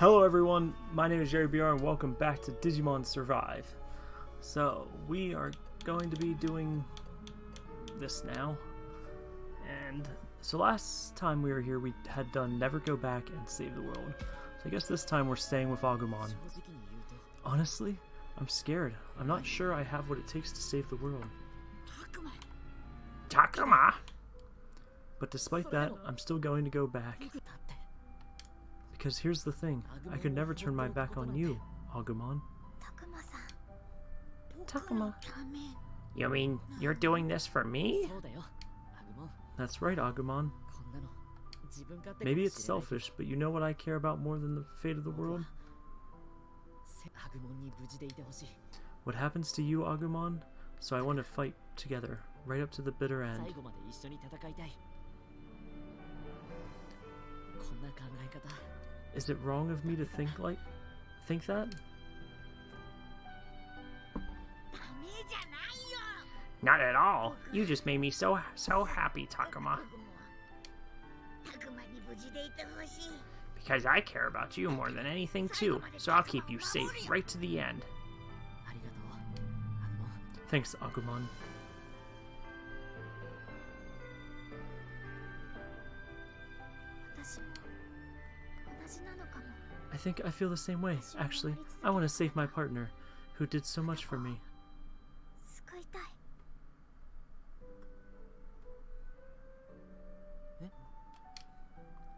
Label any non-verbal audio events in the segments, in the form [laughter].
Hello everyone, my name is Jerry BR and welcome back to Digimon Survive. So, we are going to be doing this now. And so last time we were here we had done Never Go Back and Save the World. So I guess this time we're staying with Agumon. Honestly, I'm scared. I'm not sure I have what it takes to save the world. Takuma! Takuma! But despite that, I'm still going to go back. Because here's the thing, I could never turn my back on you, Agumon. Takuma. You mean you're doing this for me? That's right, Agumon. Maybe it's selfish, but you know what I care about more than the fate of the world? What happens to you, Agumon? So I want to fight together, right up to the bitter end. Is it wrong of me to think like think that? Not at all. You just made me so so happy, Takuma. Because I care about you more than anything too, so I'll keep you safe right to the end. Thanks, Agumon. I think I feel the same way, actually. I want to save my partner, who did so much for me.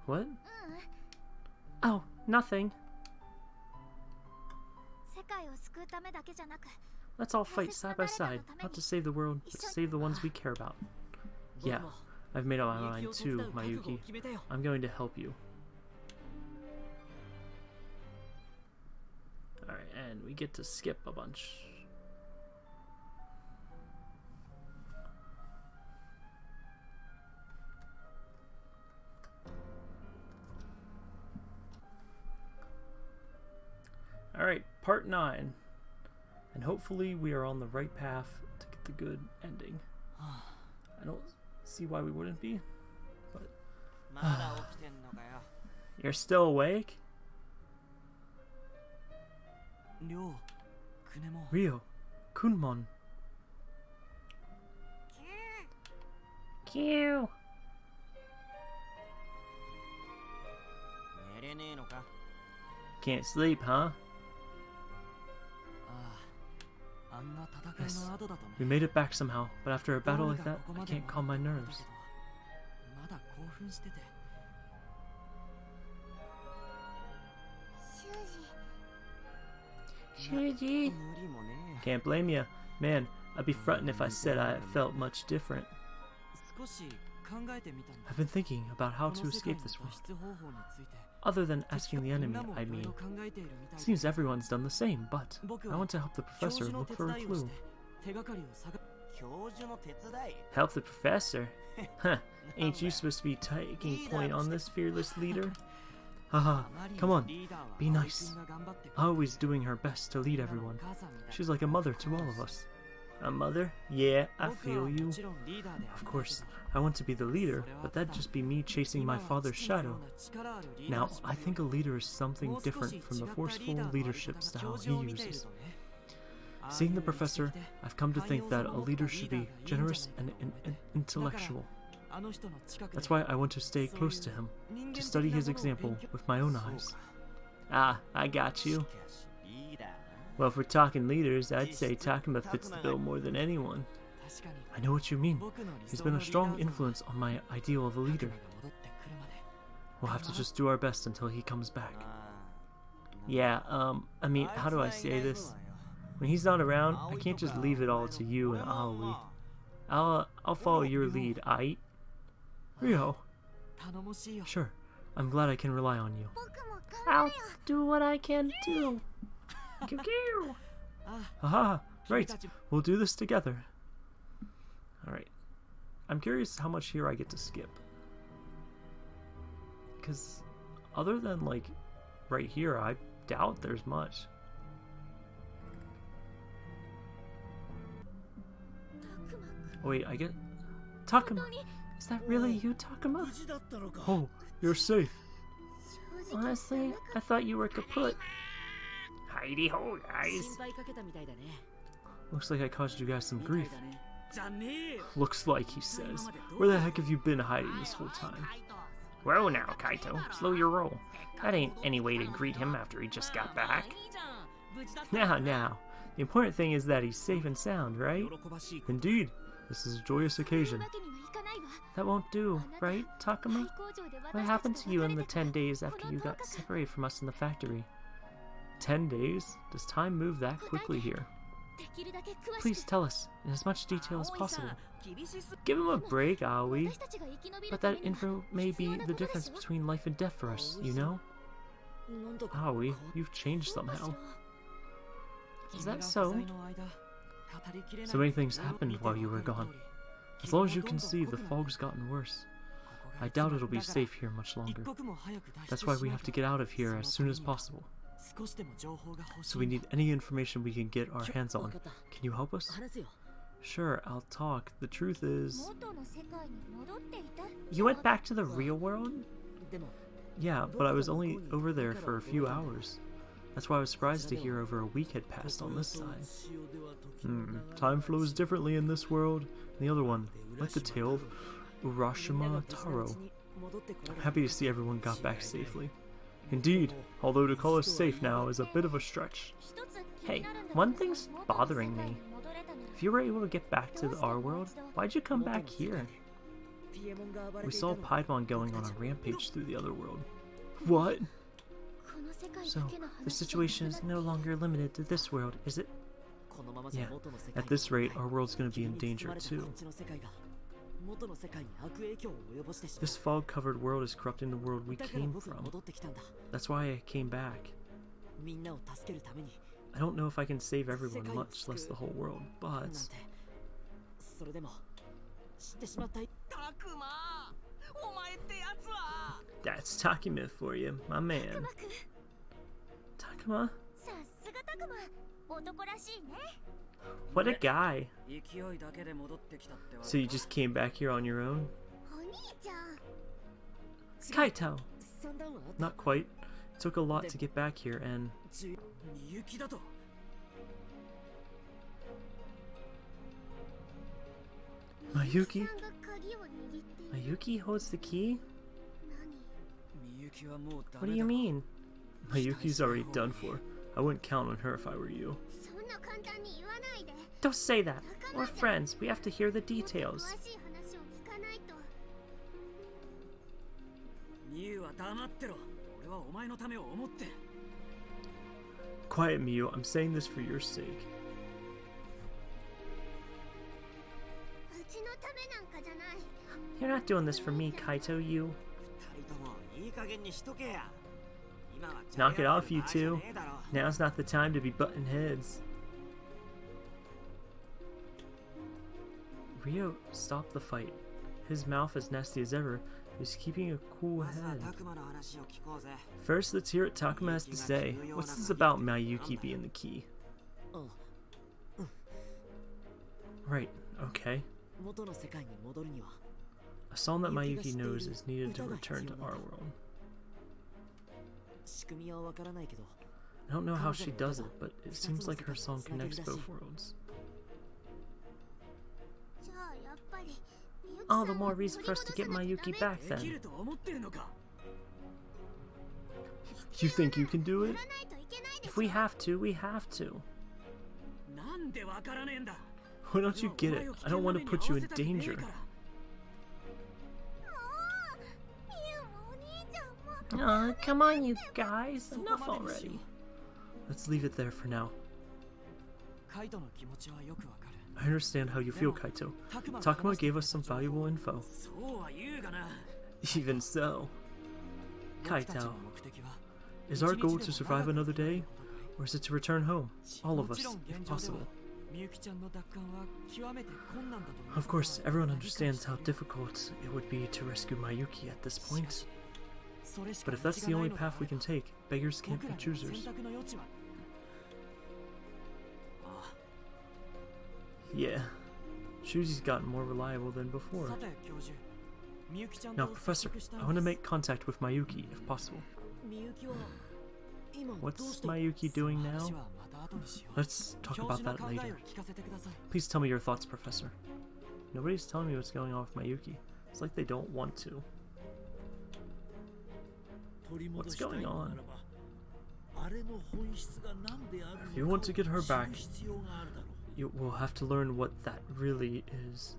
What? Oh, nothing. Let's all fight side by side, not to save the world, but to save the ones we care about. Yeah, I've made up my mind too, Mayuki. I'm going to help you. And we get to skip a bunch. Alright, part 9. And hopefully we are on the right path to get the good ending. [sighs] I don't see why we wouldn't be, but... [sighs] [sighs] You're still awake? Ryo, Kunemon. Q. Can't sleep, huh? Ah, yes. We made it back somehow, but after a battle like that, I can't calm my nerves. Can't blame you. Man, I'd be fronting if I said I felt much different. I've been thinking about how to escape this world. Other than asking the enemy, I mean. Seems everyone's done the same, but I want to help the professor look for a clue. Help the professor? Huh, ain't you supposed to be taking point on this fearless leader? Haha, come on, be nice. Always doing her best to lead everyone. She's like a mother to all of us. A mother? Yeah, I feel you. Of course, I want to be the leader, but that'd just be me chasing my father's shadow. Now, I think a leader is something different from the forceful leadership style he uses. Seeing the professor, I've come to think that a leader should be generous and in in intellectual. That's why I want to stay close to him, to study his example with my own eyes. Ah, I got you. Well, if we're talking leaders, I'd say Takuma fits the bill more than anyone. I know what you mean. He's been a strong influence on my ideal of a leader. We'll have to just do our best until he comes back. Yeah, um, I mean, how do I say this? When he's not around, I can't just leave it all to you and Aoi. I'll, uh, I'll follow your lead, aight? Ryo. Sure, I'm glad I can rely on you. I'll do what I can do. Haha, ah. right. We'll do this together. Alright. I'm curious how much here I get to skip. Because other than, like, right here, I doubt there's much. wait, I get... Takuma! Is that really you, Takuma? Oh, you're safe. Honestly, I thought you were kaput. Heidi ho, guys. Looks like I caused you guys some grief. Looks like, he says. Where the heck have you been hiding this whole time? Well now, Kaito. Slow your roll. That ain't any way to greet him after he just got back. [laughs] Now, now. The important thing is that he's safe and sound, right? Indeed. This is a joyous occasion. That won't do, right, Takuma? What happened to you in the ten days after you got separated from us in the factory? Ten days? Does time move that quickly here? Please tell us, in as much detail as possible. Give him a break, Aoi. But that info may be the difference between life and death for us, you know? Aoi, you've changed somehow. Is that so? So many things happened while you were gone. As long as you can see, the fog's gotten worse. I doubt it'll be safe here much longer. That's why we have to get out of here as soon as possible. So we need any information we can get our hands on. Can you help us? Sure, I'll talk. The truth is... You went back to the real world? Yeah, but I was only over there for a few hours. That's why I was surprised to hear over a week had passed on this side. Hmm, time flows differently in this world. And the other one, like the tale of Urashima Taro. I'm happy to see everyone got back safely. Indeed, although to call us safe now is a bit of a stretch. Hey, one thing's bothering me. If you were able to get back to our world, why'd you come back here? We saw Piedmon going on a rampage through the other world. What? So, the situation is no longer limited to this world, is it? Yeah, at this rate, our world's gonna be in danger too. This fog-covered world is corrupting the world we came from. That's why I came back. I don't know if I can save everyone, much less the whole world, but... That's Takuma for you, my man. Takuma? What a guy. So you just came back here on your own? Kaito! Not quite. It took a lot to get back here and... Mayuki? Mayuki holds the key? What do you mean? Mayuki's already done for. I wouldn't count on her if I were you. Don't say that! We're friends. We have to hear the details. Quiet, Miu. I'm saying this for your sake. You're not doing this for me, Kaito, you. Knock it off, you two. Now's not the time to be butting heads. Ryo stopped the fight. His mouth as nasty as ever, He's keeping a cool head. First, let's hear what Takuma has to say. What's this about Mayuki being the key? Right, okay. A song that Mayuki knows is needed to return to our world. I don't know how she does it, but it seems like her song connects both worlds. All the more reason for us to get Mayuki back then. You think you can do it? If we have to, we have to. Why don't you get it? I don't want to put you in danger. Aw, come on, you guys. Enough already. Let's leave it there for now. I understand how you feel, Kaito. Takuma gave us some valuable info. Even so... Kaito, is our goal to survive another day, or is it to return home? All of us, if possible. Of course, everyone understands how difficult it would be to rescue Mayuki at this point. But if that's the only path we can take, beggars can't be choosers. Yeah, Shuji's gotten more reliable than before. Now, Professor, I want to make contact with Mayuki, if possible. What's Mayuki doing now? Let's talk about that later. Please tell me your thoughts, Professor. Nobody's telling me what's going on with Mayuki. It's like they don't want to. What's going on? If you want to get her back, you will have to learn what that really is.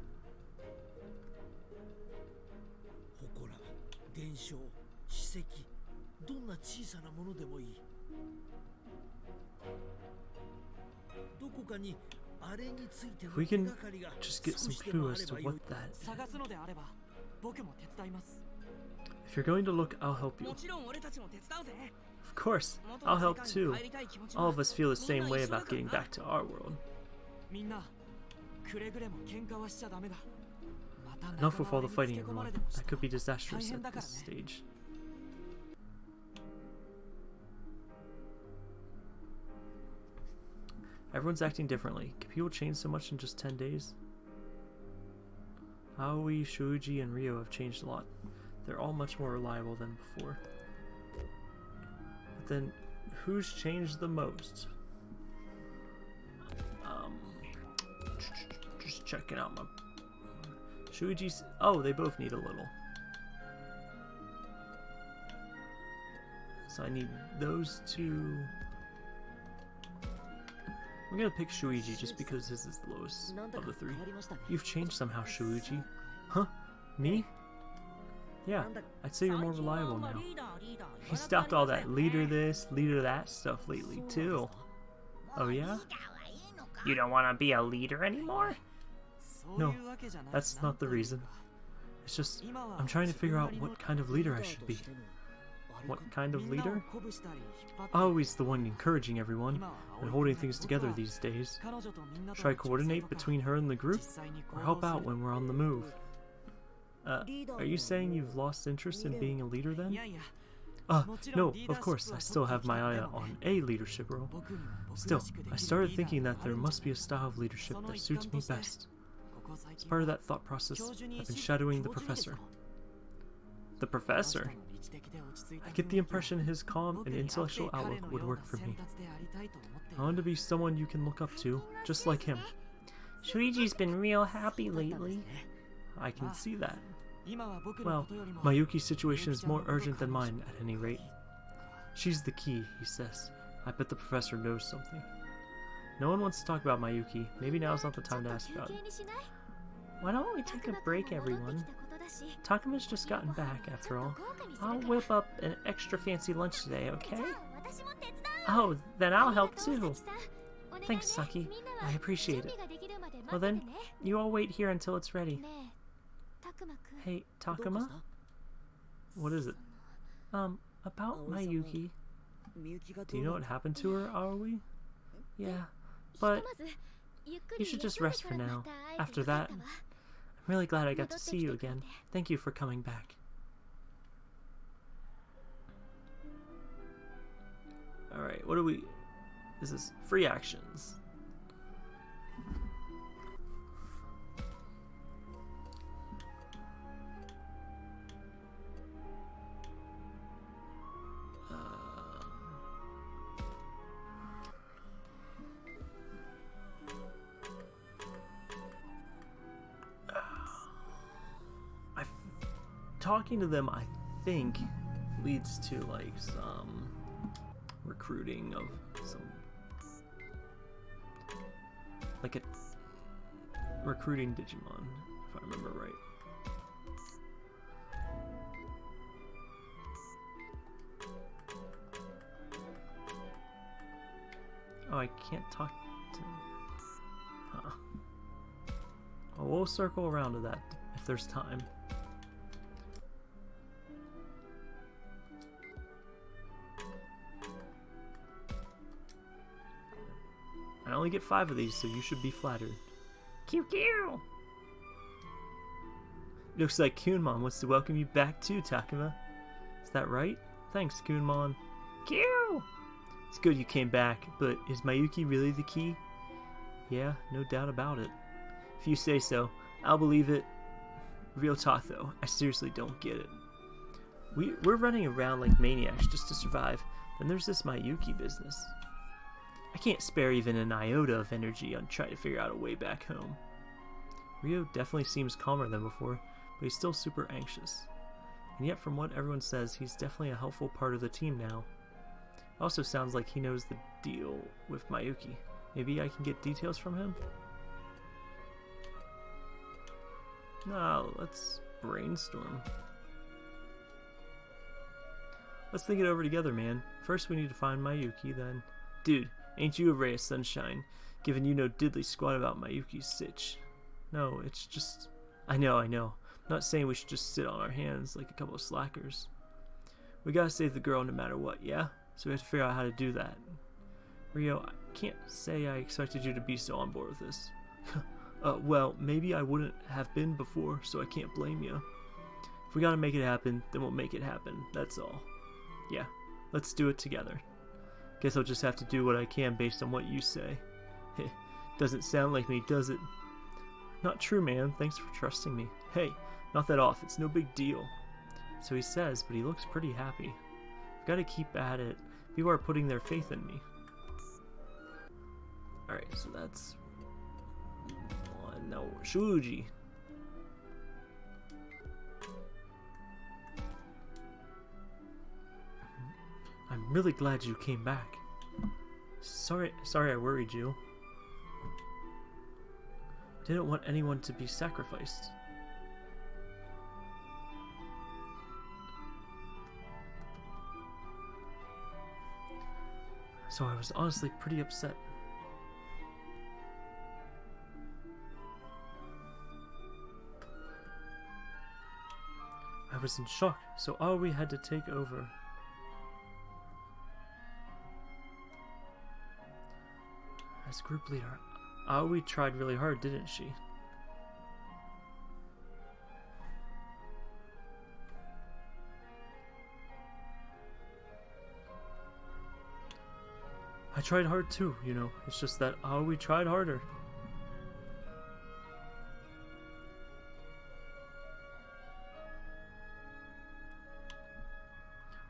If we can just get some clue as to what that is. If you're going to look, I'll help you. Of course, I'll help too. All of us feel the same way about getting back to our world. Enough with all the fighting, everyone. That could be disastrous at this stage. Everyone's acting differently. Can people change so much in just 10 days? Aoi, Shuji, and Ryo have changed a lot. They're all much more reliable than before. But then, who's changed the most? Um, just checking out my... Shuichi's... Oh, they both need a little. So I need those two... I'm gonna pick Shuichi just because his is the lowest of the three. You've changed somehow, Shuichi. Huh? Me? Yeah, I'd say you're more reliable now. He stopped all that leader this, leader that stuff lately, too. Oh, yeah? You don't want to be a leader anymore? No, that's not the reason. It's just, I'm trying to figure out what kind of leader I should be. What kind of leader? Always the one encouraging everyone and holding things together these days. Should I coordinate between her and the group, or help out when we're on the move? Uh, are you saying you've lost interest in being a leader then? Uh, no, of course, I still have my eye on a leadership role. Still, I started thinking that there must be a style of leadership that suits me best. As part of that thought process, I've been shadowing the professor. The professor? I get the impression his calm and intellectual outlook would work for me. I want to be someone you can look up to, just like him. Shuichi's been real happy lately. I can see that. Well, Mayuki's situation is more urgent than mine, at any rate. She's the key, he says. I bet the professor knows something. No one wants to talk about Mayuki. Maybe now's not the time to ask about it. Why don't we take a break, everyone? Takuma's just gotten back, after all. I'll whip up an extra fancy lunch today, okay? Oh, then I'll help too. Thanks, Saki. I appreciate it. Well then, you all wait here until it's ready. Hey, Takuma? What is it? Um, about oh, Mayuki. Do you know what happened to her, Aoi? Yeah, but you should just rest for now. After that, I'm really glad I got to see you again. Thank you for coming back. Alright, what do we... This is free actions. Talking to them I think leads to like some recruiting of some like a recruiting Digimon if I remember right. Oh, I can't talk to. Huh. Well, we'll circle around to that if there's time. Get five of these, so you should be flattered. QQ! Looks like Kunemon wants to welcome you back too, Takuma. Is that right? Thanks, Kunemon. Q! It's good you came back, but is Mayuki really the key? Yeah, no doubt about it. If you say so, I'll believe it. Real talk though, I seriously don't get it. We, we're running around like maniacs just to survive. Then there's this Mayuki business. I can't spare even an iota of energy on trying to figure out a way back home. Ryo definitely seems calmer than before, but he's still super anxious. And yet, from what everyone says, he's definitely a helpful part of the team now. Also sounds like he knows the deal with Mayuki. Maybe I can get details from him? Nah, let's brainstorm. Let's think it over together, man. First, we need to find Mayuki, then. Dude, ain't you a ray of sunshine, given you know diddly squat about Mayuki's sitch. No, it's just. I know, I know. I'm not saying we should just sit on our hands like a couple of slackers. We gotta save the girl no matter what, yeah? So we have to figure out how to do that. Ryo, I can't say I expected you to be so on board with this. [laughs] uh, well, maybe I wouldn't have been before, so I can't blame you. If we gotta make it happen, then we'll make it happen, that's all. Yeah, let's do it together. Guess I'll just have to do what I can based on what you say. [laughs] Doesn't sound like me, does it? Not true, man. Thanks for trusting me. Hey, not that off. It's no big deal. So he says, but he looks pretty happy. I've got to keep at it. People are putting their faith in me. Alright, so that's one. No, Shuji. I'm really glad you came back. Sorry, sorry I worried you. Didn't want anyone to be sacrificed. So I was honestly pretty upset. I was in shock, so Aoi had to take over. As group leader, Aoi tried really hard, didn't she? I tried hard too, you know. It's just that Aoi tried harder.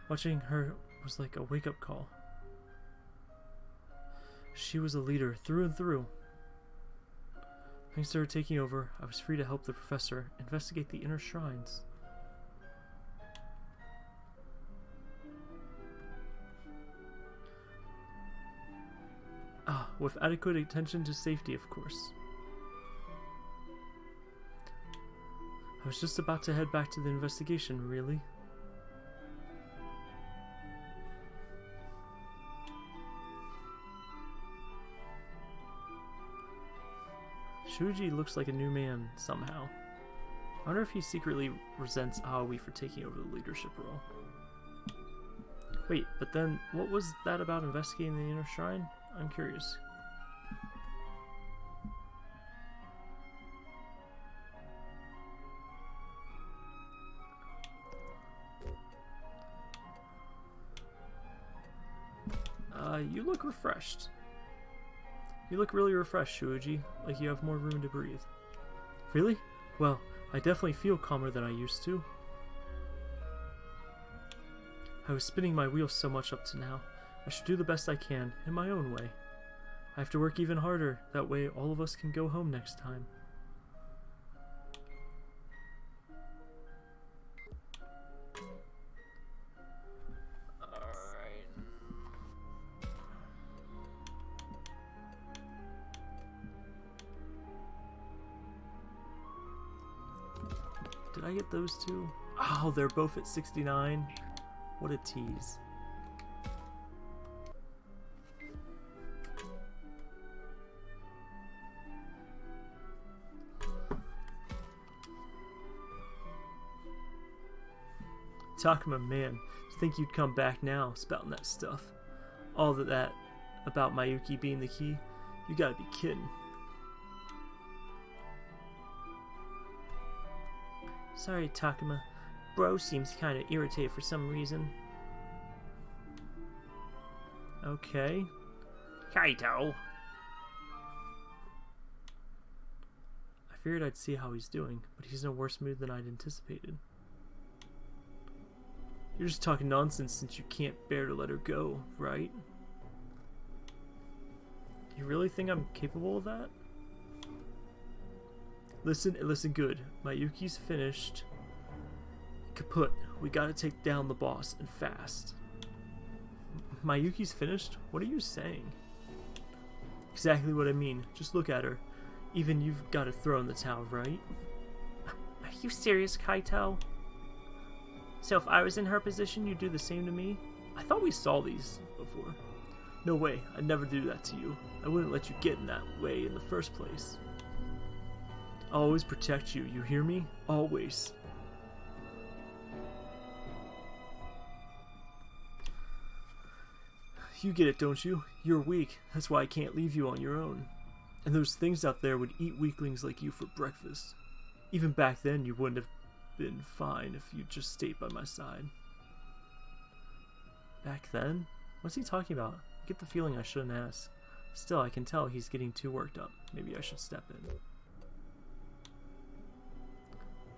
Watching her was like a wake-up call. She was a leader through and through. Thanks to her taking over, I was free to help the professor investigate the inner shrines. Ah, with adequate attention to safety, of course. I was just about to head back to the investigation, really. Shuji looks like a new man, somehow. I wonder if he secretly resents Aoi for taking over the leadership role. Wait, but then, what was that about investigating the inner shrine? I'm curious. Uh, you look refreshed. You look really refreshed, Shuji, like you have more room to breathe. Really? Well, I definitely feel calmer than I used to. I was spinning my wheels so much up to now. I should do the best I can, in my own way. I have to work even harder, that way all of us can go home next time. Those two? Oh, they're both at 69. What a tease. Takuma, man, think you'd come back now, spouting that stuff. All of that about Mayuki being the key, you gotta be kidding. Sorry, Takuma. Bro seems kinda irritated for some reason. Okay. Kaito! I figured I'd see how he's doing, but he's in a worse mood than I'd anticipated. You're just talking nonsense since you can't bear to let her go, right? You really think I'm capable of that? Listen, listen good. Mayuki's finished. Kaput. We gotta take down the boss, and fast. Mayuki's finished? What are you saying? Exactly what I mean. Just look at her. Even you've got to throw in the towel, right? Are you serious, Kaito? So if I was in her position, you'd do the same to me? I thought we saw these before. No way, I'd never do that to you. I wouldn't let you get in that way in the first place. Always protect you, you hear me? Always. You get it, don't you? You're weak. That's why I can't leave you on your own. And those things out there would eat weaklings like you for breakfast. Even back then, you wouldn't have been fine if you'd just stayed by my side. Back then? What's he talking about? I get the feeling I shouldn't ask. Still, I can tell he's getting too worked up. Maybe I should step in.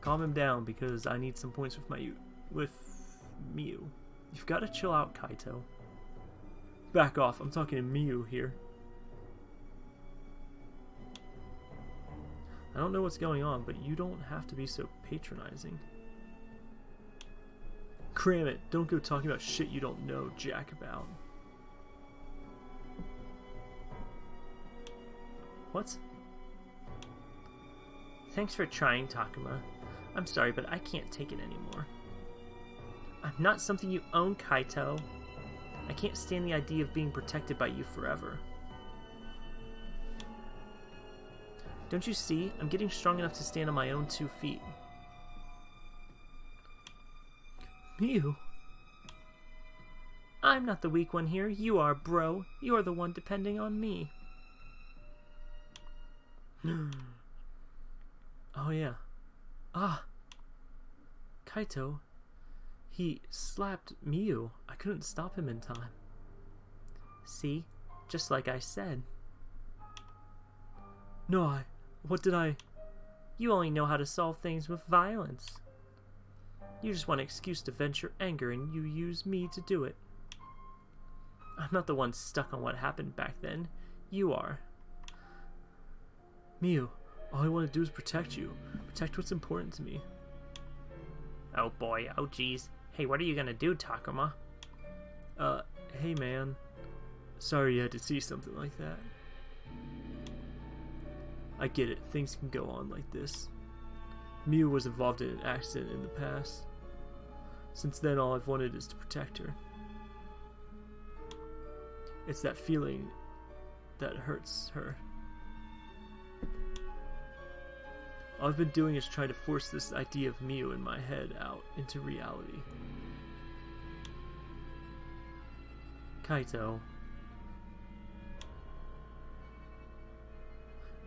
Calm him down because I need some points with my with Miu. You've got to chill out, Kaito. Back off. I'm talking to Miu here. I don't know what's going on, but you don't have to be so patronizing. Cram it. Don't go talking about shit you don't know jack about. What? Thanks for trying, Takuma. I'm sorry, but I can't take it anymore. I'm not something you own, Kaito. I can't stand the idea of being protected by you forever. Don't you see? I'm getting strong enough to stand on my own two feet. Miu? I'm not the weak one here. You are, bro. You're the one depending on me. [gasps] oh, yeah. Ah. Kaito. He slapped Miu. I couldn't stop him in time. See? Just like I said. No, I... What did I... You only know how to solve things with violence. You just want an excuse to vent your anger and you use me to do it. I'm not the one stuck on what happened back then. You are. Miu, all I want to do is protect you. Protect what's important to me. Oh boy, oh geez. Hey, what are you gonna do, Takuma? Uh, hey man. Sorry you had to see something like that. I get it, things can go on like this. Miu was involved in an accident in the past. Since then, all I've wanted is to protect her. It's that feeling that hurts her. All I've been doing is trying to force this idea of Miu in my head out into reality. Kaito.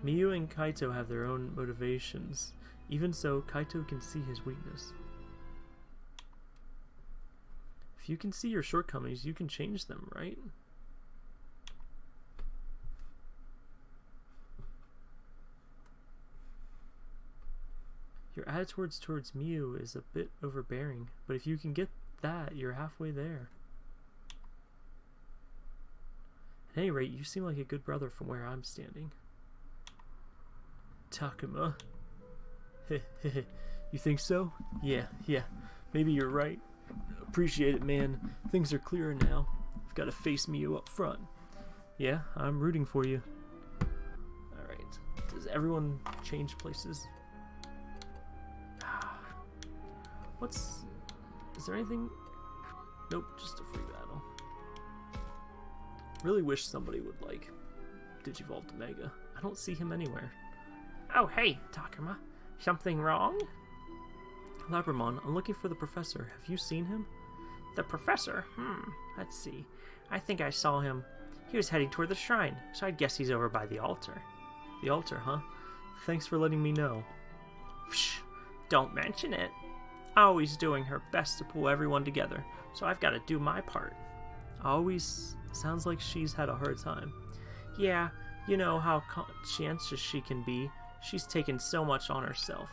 Miu and Kaito have their own motivations. Even so, Kaito can see his weakness. If you can see your shortcomings, you can change them, right? Your attitudes towards Miu is a bit overbearing, but if you can get that, you're halfway there. At any rate, you seem like a good brother from where I'm standing. Takuma. Heh [laughs] heh. You think so? Yeah, yeah. Maybe you're right. Appreciate it, man. Things are clearer now. I've got to face Miu up front. Yeah, I'm rooting for you. Alright. Does everyone change places? What's... Is there anything... Nope, just a free battle. Really wish somebody would, like, Digivolve to Mega. I don't see him anywhere. Oh, hey, Takuma. Something wrong? Labramon, I'm looking for the professor. Have you seen him? The professor? Hmm, let's see. I think I saw him. He was heading toward the shrine, so I guess he's over by the altar. The altar, huh? Thanks for letting me know. Psh, don't mention it. Always doing her best to pull everyone together, so I've got to do my part. Always sounds like she's had a hard time. Yeah, you know how conscientious she can be. She's taken so much on herself.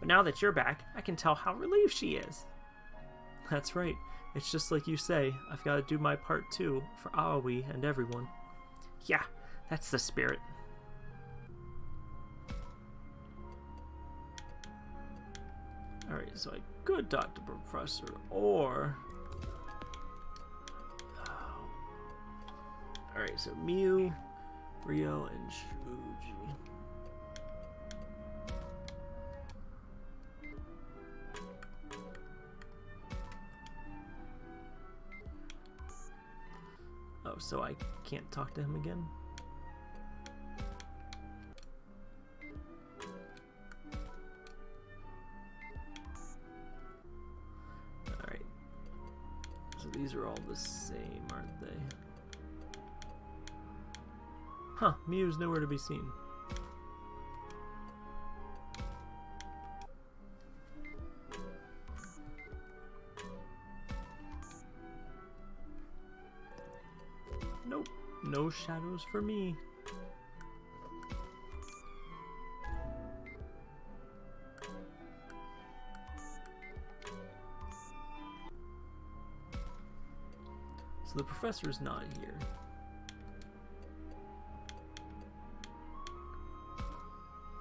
But now that you're back, I can tell how relieved she is. That's right. It's just like you say, I've got to do my part too, for Aoi and everyone. Yeah, that's the spirit. So I could talk to Professor, or... Uh, Alright, so Miu, Ryo, and Shuji. Oh, so I can't talk to him again? These are all the same, aren't they? Huh, Miu's nowhere to be seen. Nope, no shadows for me. Professor's not here.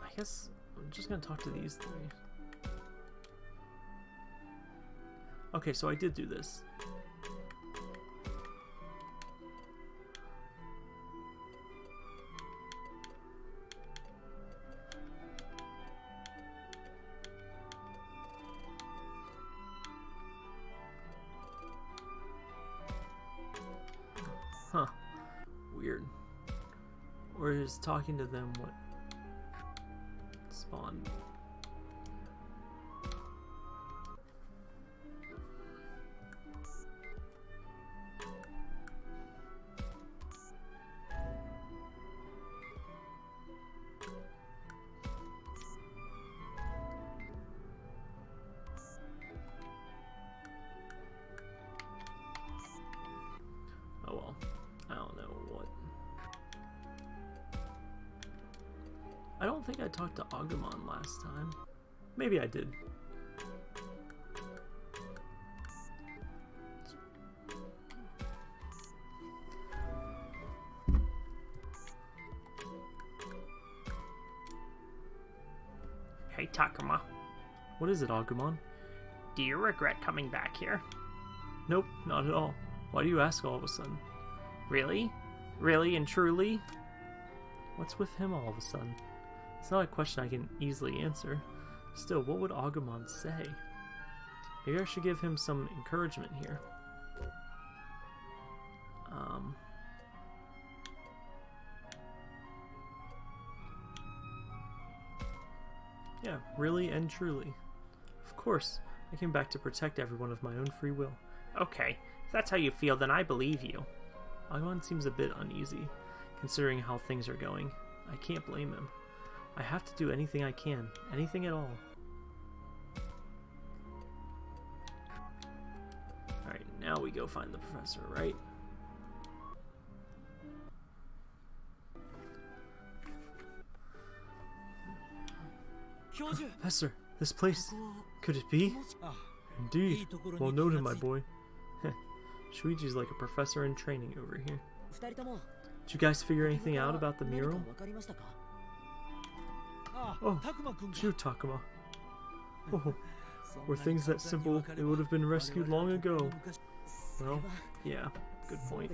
I guess I'm just gonna talk to these three. Okay, so I did do this. Talking to them what I don't think I talked to Agumon last time. Maybe I did. Hey, Takuma, What is it, Agumon? do you regret coming back here? Nope, not at all. Why do you ask all of a sudden? Really? Really and truly? What's with him all of a sudden? It's not a question I can easily answer. Still, what would Agumon say? Maybe I should give him some encouragement here. Um. Yeah, really and truly. Of course, I came back to protect everyone of my own free will. Okay, if that's how you feel, then I believe you. Agumon seems a bit uneasy, considering how things are going. I can't blame him. I have to do anything I can. Anything at all. Alright, now we go find the professor, right? Professor, this place. Could it be? Indeed. Well noted, my boy. [laughs] Shuichi's like a professor in training over here. Did you guys figure anything out about the mural? Oh, Chu Takuma. [laughs] Oh, were things that simple, they would have been rescued long ago. Well, yeah, good point.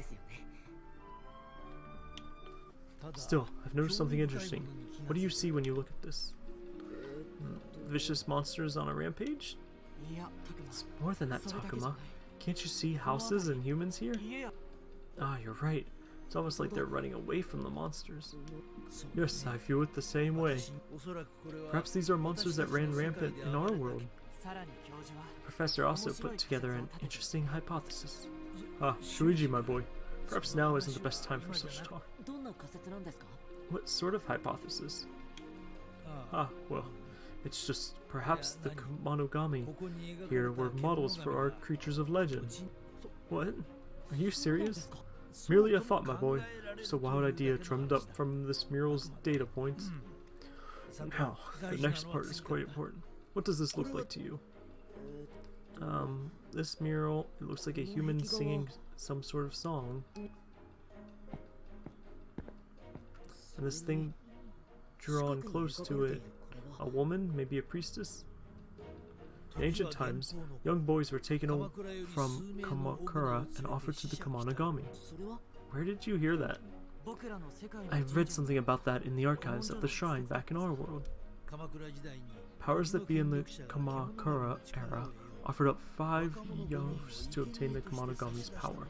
Still, I've noticed something interesting. What do you see when you look at this? Hmm, vicious monsters on a rampage? It's more than that, Takuma. Can't you see houses and humans here? Ah, you're right. It's almost like they're running away from the monsters. Yes, I feel it the same way. Perhaps these are monsters that ran rampant in our world. The professor also put together an interesting hypothesis. Ah, Shuji, my boy. Perhaps now isn't the best time for such talk. What sort of hypothesis? Ah, ah well, it's just perhaps the Monogami here were models for our creatures of legend. What? Are you serious? Merely a thought, my boy. Just a wild idea drummed up from this mural's data points. Now, the next part is quite important. What does this look like to you? Um, this mural, it looks like a human singing some sort of song. And this thing drawn close to it, a woman, maybe a priestess? In ancient times, young boys were taken from Kamakura and offered to the Kemonogami. Where did you hear that? I read something about that in the archives of the shrine back in our world. Powers that be in the Kamakura era offered up five youths to obtain the Kemonogami's power.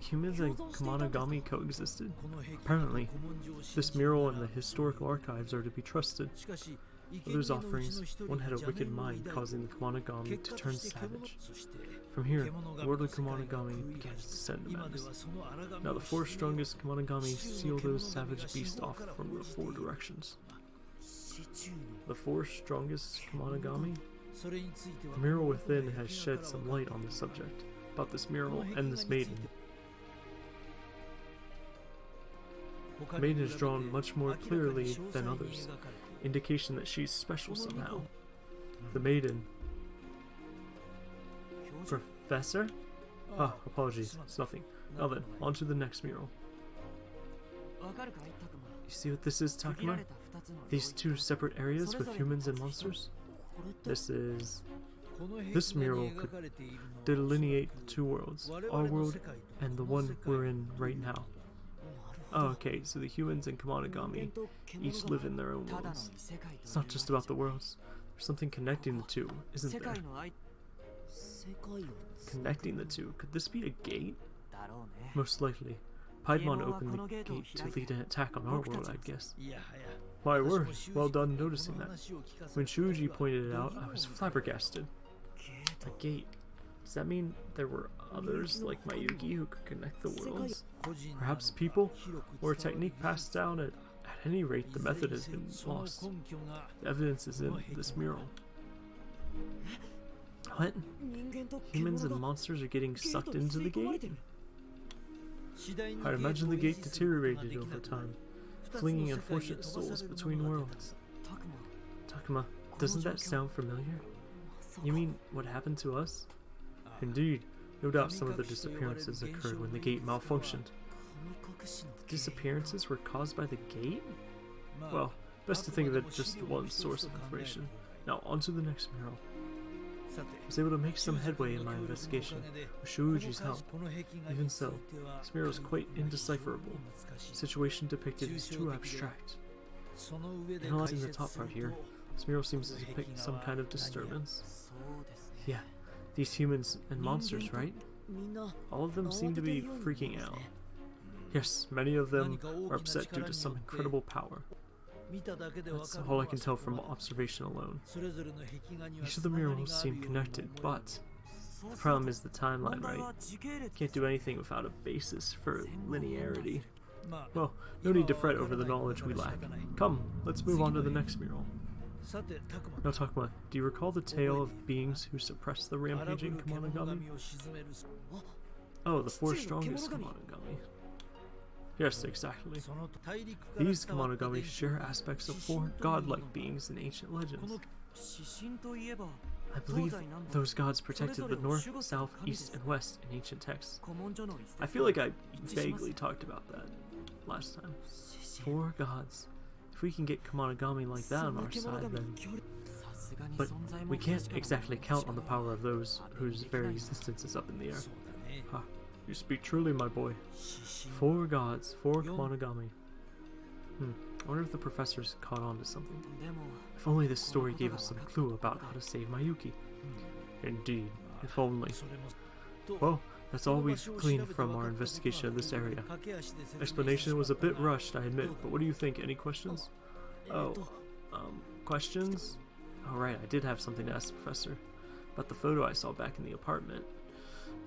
Humans and Kemonogami coexisted? Apparently. This mural and the historical archives are to be trusted. Of those offerings, one had a wicked mind causing the Kemonogami to turn savage. From here, the worldly Kemonogami began its descent events. Now the four strongest Kemonogami seal those savage beasts off from the four directions. The four strongest Kemonogami? The mural within has shed some light on the subject, about this mural and this maiden. The maiden is drawn much more clearly than others, indication that she's special somehow. The maiden. Professor? Oh. Ah, apologies, it's nothing. Now then, on to the next mural. You see what this is, Takuma? These two separate areas with humans and monsters? This is... This mural could delineate the two worlds, our world and the one we're in right now. Oh, okay, so the humans and Kemonogami each live in their own worlds. It's not just about the worlds. There's something connecting the two, isn't there? Connecting the two. Could this be a gate? Most likely. Piedmon opened the gate to lead an attack on our world, I guess. My word, well done noticing that. When Shuji pointed it out, I was flabbergasted. A gate. Does that mean there were others like Mayuki who could connect the worlds? perhaps people, or a technique passed down at, at any rate the method has been lost. The evidence is in this mural. What? Humans and monsters are getting sucked into the gate? I'd imagine the gate deteriorated over time, flinging unfortunate souls between worlds. Takuma, doesn't that sound familiar? You mean what happened to us? Indeed, no doubt some of the disappearances occurred when the gate malfunctioned. Disappearances were caused by the gate? Well, best to think of it just one source of information. Now on to the next mural. I was able to make some headway in my investigation with Shuji's help. Even so, this mural is quite indecipherable. The situation depicted is too abstract. Analyzing the top part here, this mural seems to depict some kind of disturbance. Yeah, these humans and monsters, right? All of them seem to be freaking out. Yes, many of them are upset due to some incredible power. That's all I can tell from observation alone. Each of the murals seem connected, but the problem is the timeline, right? Can't do anything without a basis for linearity. Well, no need to fret over the knowledge we lack. Come, let's move on to the next mural. Now, Takuma, do you recall the tale of beings who suppressed the rampaging Kemonogami? Oh, the four strongest Kemonogami. Yes, exactly. These Kemonogami share aspects of four godlike beings in ancient legends. I believe those gods protected the north, south, east, and west in ancient texts. I feel like I vaguely talked about that last time. Four gods if we can get Kemonogami like that on our side, then... But we can't exactly count on the power of those whose very existence is up in the air. Ha, you speak truly, my boy. Four gods, four Kemonogami. Hmm, I wonder if the professor's caught on to something. If only this story gave us some clue about how to save Mayuki. Indeed, if only. Well, that's all we've gleaned from our investigation of this area. Explanation was a bit rushed, I admit, but what do you think? Any questions? Oh, um, questions? Alright, I did have something to ask the professor. About the photo I saw back in the apartment.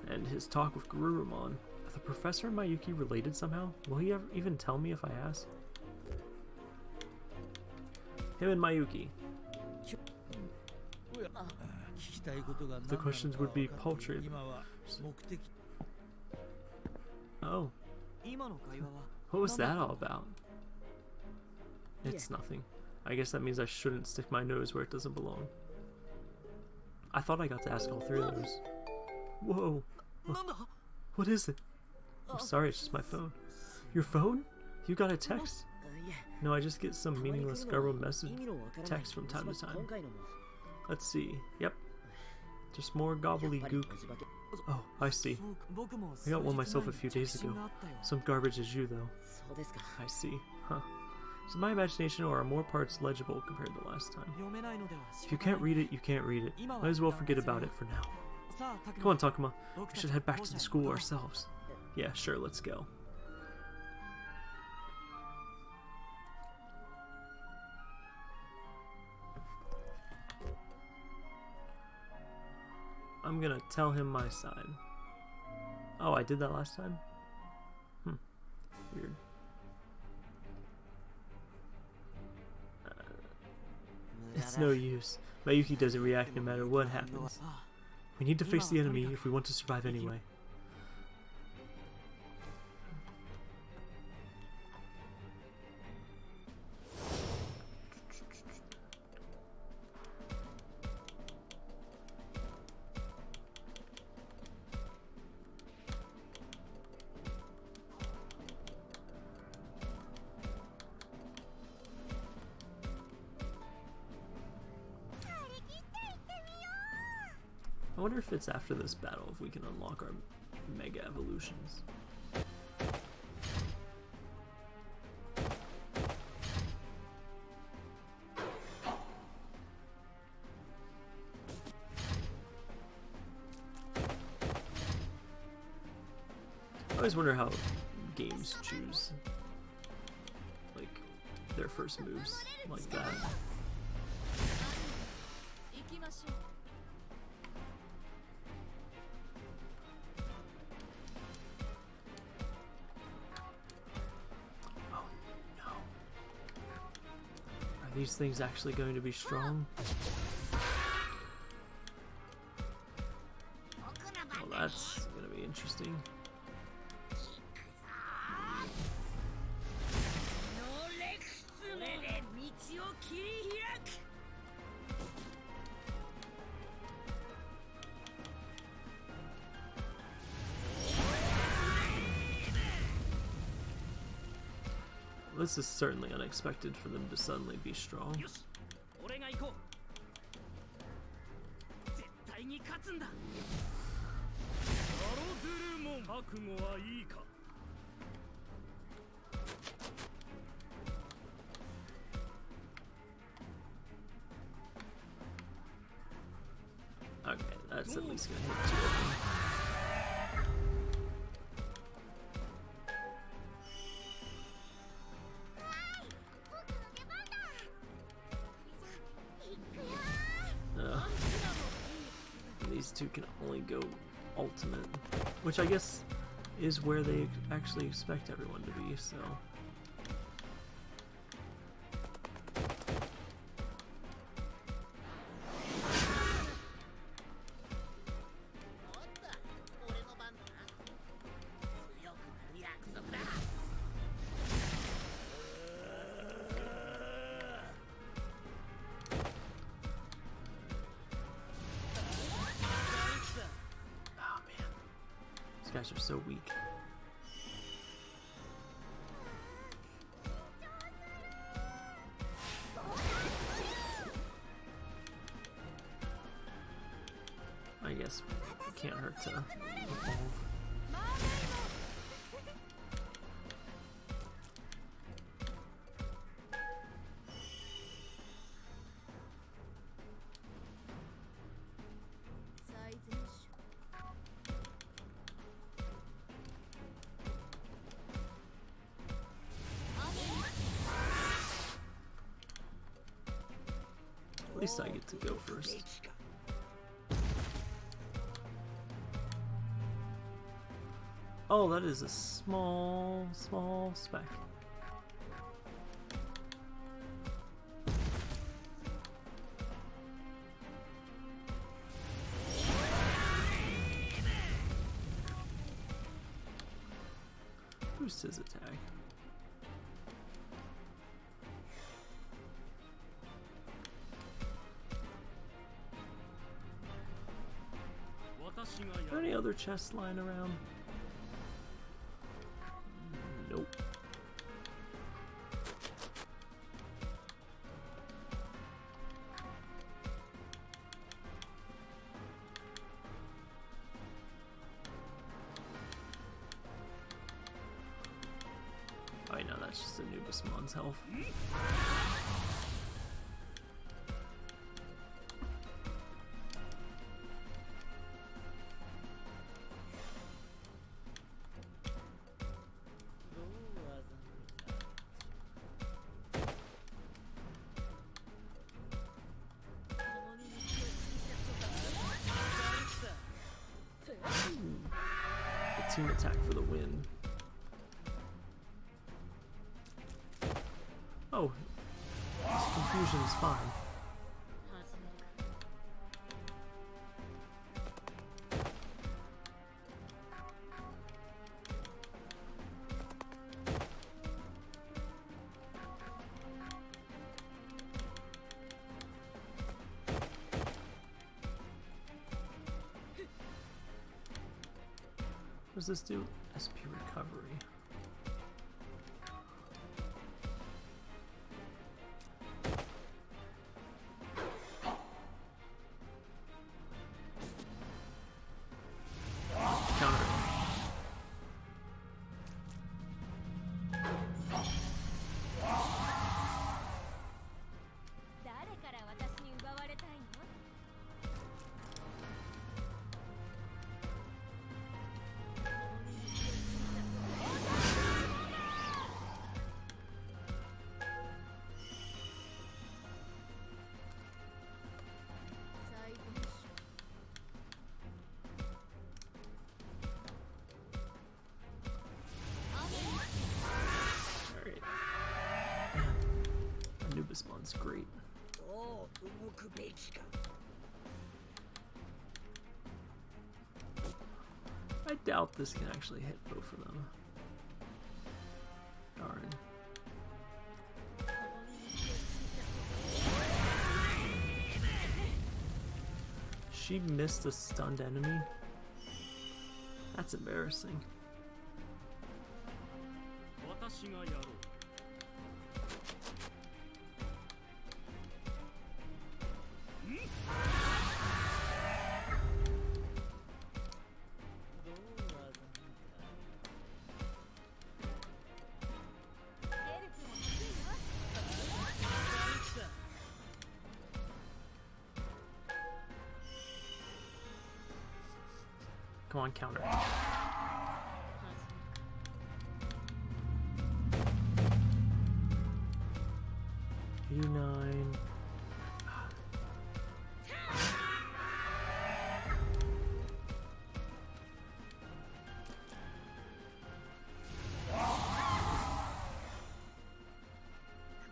And his talk with Garurumon. Are the professor and Mayuki related somehow? Will he ever even tell me if I ask? Him and Mayuki. The questions would be paltry. Oh. What was that all about? It's nothing. I guess that means I shouldn't stick my nose where it doesn't belong. I thought I got to ask all three of those. Whoa. What is it? I'm sorry, it's just my phone. Your phone? You got a text? No, I just get some meaningless garbled message text from time to time. Let's see. Yep. Just more gobbledygook. Oh, I see. I got one myself a few days ago. Some garbage as you, though. I see. Huh. So my imagination or are more parts legible compared to last time. If you can't read it, you can't read it. Might as well forget about it for now. Come on, Takuma. We should head back to the school ourselves. Yeah, sure, let's go. I'm gonna tell him my side. Oh, I did that last time? Hmm. Weird. Uh, It's no use. Mayuki doesn't react no matter what happens. We need to face the enemy if we want to survive anyway. I wonder if it's after this battle if we can unlock our mega evolutions. I always wonder how games choose like their first moves like that. These things actually going to be strong? This is certainly unexpected for them to suddenly be strong. Okay, that's at least gonna hit two go ultimate, which I guess is where they actually expect everyone to be, so. First. Oh, that is a small, small speck. Chests lying around? Team attack for the win. Oh, this confusion is fine. This do? SP recovery. Doubt this can actually hit both of them. Darn. She missed a stunned enemy? That's embarrassing. on counter. Eighty-nine.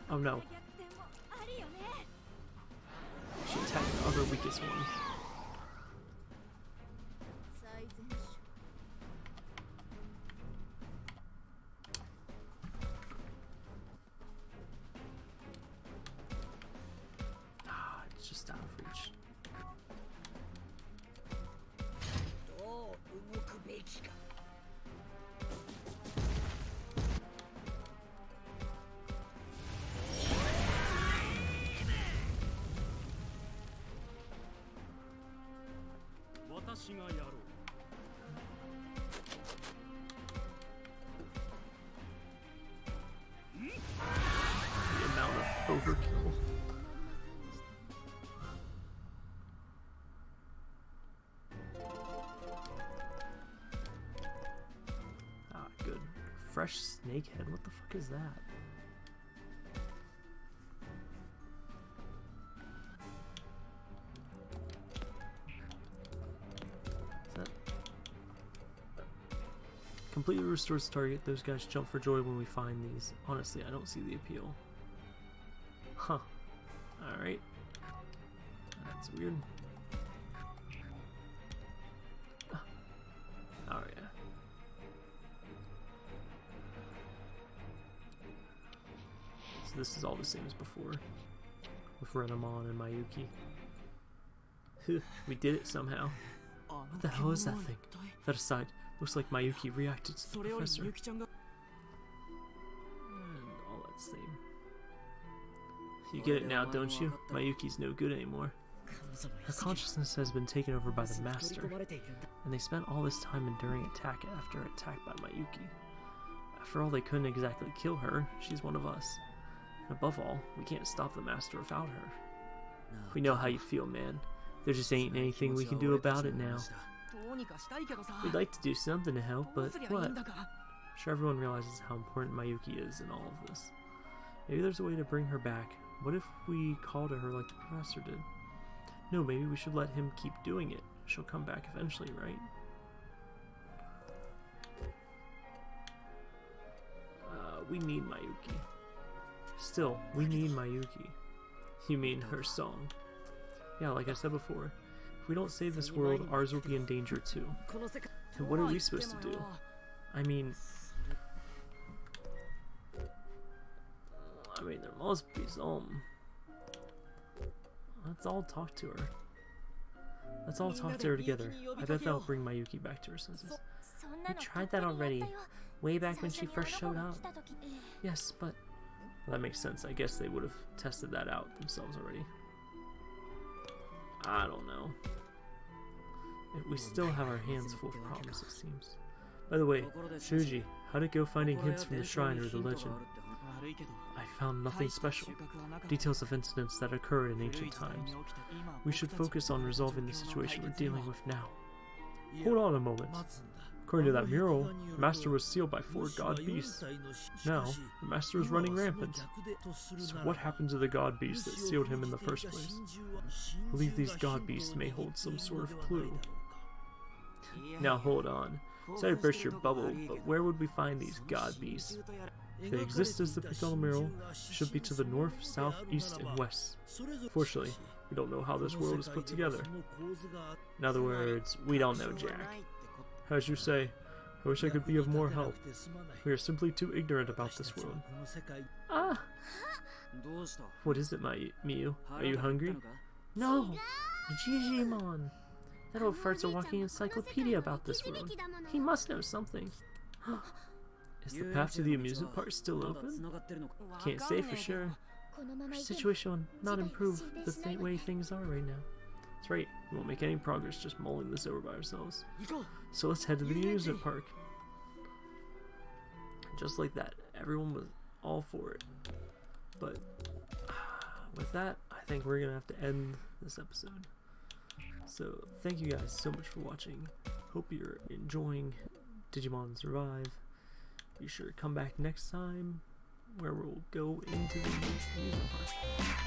Oh no. She attacked the other weakest one. Fresh snake head. What the fuck is that? Is that Completely restores target. Those guys jump for joy when we find these. Honestly, I don't see the appeal. Huh. Alright. That's weird. this is all the same as before. With Renamon and Mayuki. we did it somehow. What the hell is that thing? That aside, looks like Mayuki reacted to the professor. And all that same. You get it now, don't you? Mayuki's no good anymore. Her consciousness has been taken over by the Master, and they spent all this time enduring attack after attack by Mayuki. After all, they couldn't exactly kill her, she's one of us. Above all, we can't stop the master without her. We know how you feel, man. There just ain't anything we can do about it now. We'd like to do something to help, but what? I'm sure everyone realizes how important Mayuki is in all of this. Maybe there's a way to bring her back. What if we call to her like the professor did? No, maybe we should let him keep doing it. She'll come back eventually, right? Uh, we need Mayuki. Still, we need Mayuki. You mean her song. Yeah, like I said before, if we don't save this world, ours will be in danger too. And what are we supposed to do? I mean... I mean, there must be some. Let's all talk to her. Let's all talk to her together. I bet that'll bring Mayuki back to her senses. We tried that already, way back when she first showed up. Yes, but well, that makes sense. I guess they would have tested that out themselves already. I don't know. We still have our hands full of problems, it seems. By the way, Shuji, how'd it go finding hints from the shrine or the legend? I found nothing special. Details of incidents that occurred in ancient times. We should focus on resolving the situation we're dealing with now. Hold on a moment. According to that mural, the Master was sealed by four god beasts. Now, the Master is running rampant. So what happened to the god beasts that sealed him in the first place? I believe these god beasts may hold some sort of clue. Now hold on. Sorry to burst your bubble, but where would we find these god beasts? If they exist as the Pictorial mural, should be to the north, south, east, and west. Fortunately, we don't know how this world is put together. In other words, we don't know Jack. As you say, I wish I could be of more help. We are simply too ignorant about this world. Ah! What is it, my Miu? Are you hungry? No! Jijimon! That old fart's a walking encyclopedia about this world. He must know something. [gasps] Is the path to the amusement park still open? Can't say for sure. Our situation will not improve the way things are right now. That's right, we won't make any progress just mulling this over by ourselves. So let's head to the amusement park. Just like that, everyone was all for it. But [sighs] with that, I think we're going to have to end this episode. So thank you guys so much for watching. Hope you're enjoying Digimon Survive. Be sure to come back next time where we'll go into the amusement park.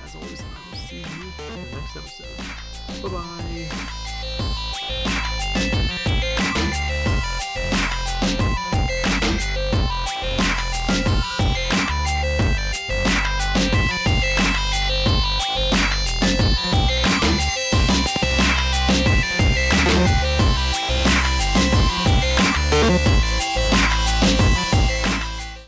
As always, I will see you in the next episode. Bye bye!